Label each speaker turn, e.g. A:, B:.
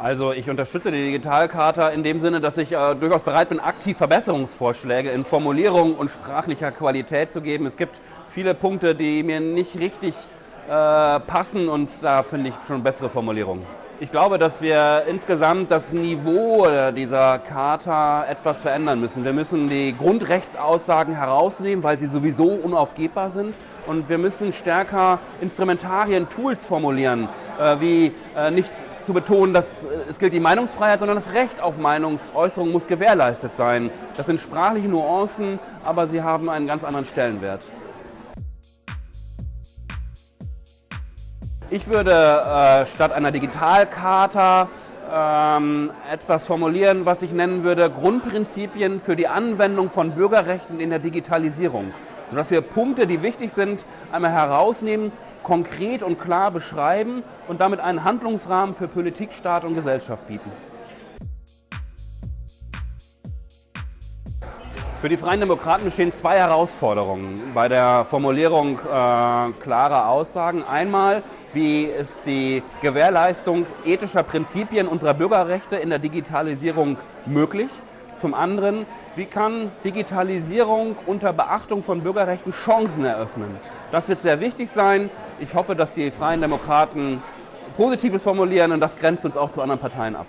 A: Also ich unterstütze die Digitalcharta in dem Sinne, dass ich äh, durchaus bereit bin, aktiv Verbesserungsvorschläge in Formulierung und sprachlicher Qualität zu geben. Es gibt viele Punkte, die mir nicht richtig äh, passen und da finde ich schon bessere Formulierungen. Ich glaube, dass wir insgesamt das Niveau dieser Charta etwas verändern müssen. Wir müssen die Grundrechtsaussagen herausnehmen, weil sie sowieso unaufgebbar sind. Und wir müssen stärker Instrumentarien, Tools formulieren, äh, wie äh, nicht zu betonen, dass äh, es gilt die Meinungsfreiheit, sondern das Recht auf Meinungsäußerung muss gewährleistet sein. Das sind sprachliche Nuancen, aber sie haben einen ganz anderen Stellenwert. Ich würde äh, statt einer Digitalkarte ähm, etwas formulieren, was ich nennen würde Grundprinzipien für die Anwendung von Bürgerrechten in der Digitalisierung. Sodass wir Punkte, die wichtig sind, einmal herausnehmen, konkret und klar beschreiben und damit einen Handlungsrahmen für Politik, Staat und Gesellschaft bieten. Für die Freien Demokraten bestehen zwei Herausforderungen bei der Formulierung äh, klarer Aussagen. Einmal, wie ist die Gewährleistung ethischer Prinzipien unserer Bürgerrechte in der Digitalisierung möglich? Zum anderen, wie kann Digitalisierung unter Beachtung von Bürgerrechten Chancen eröffnen? Das wird sehr wichtig sein. Ich hoffe, dass die Freien Demokraten Positives formulieren und das grenzt uns auch zu anderen Parteien ab.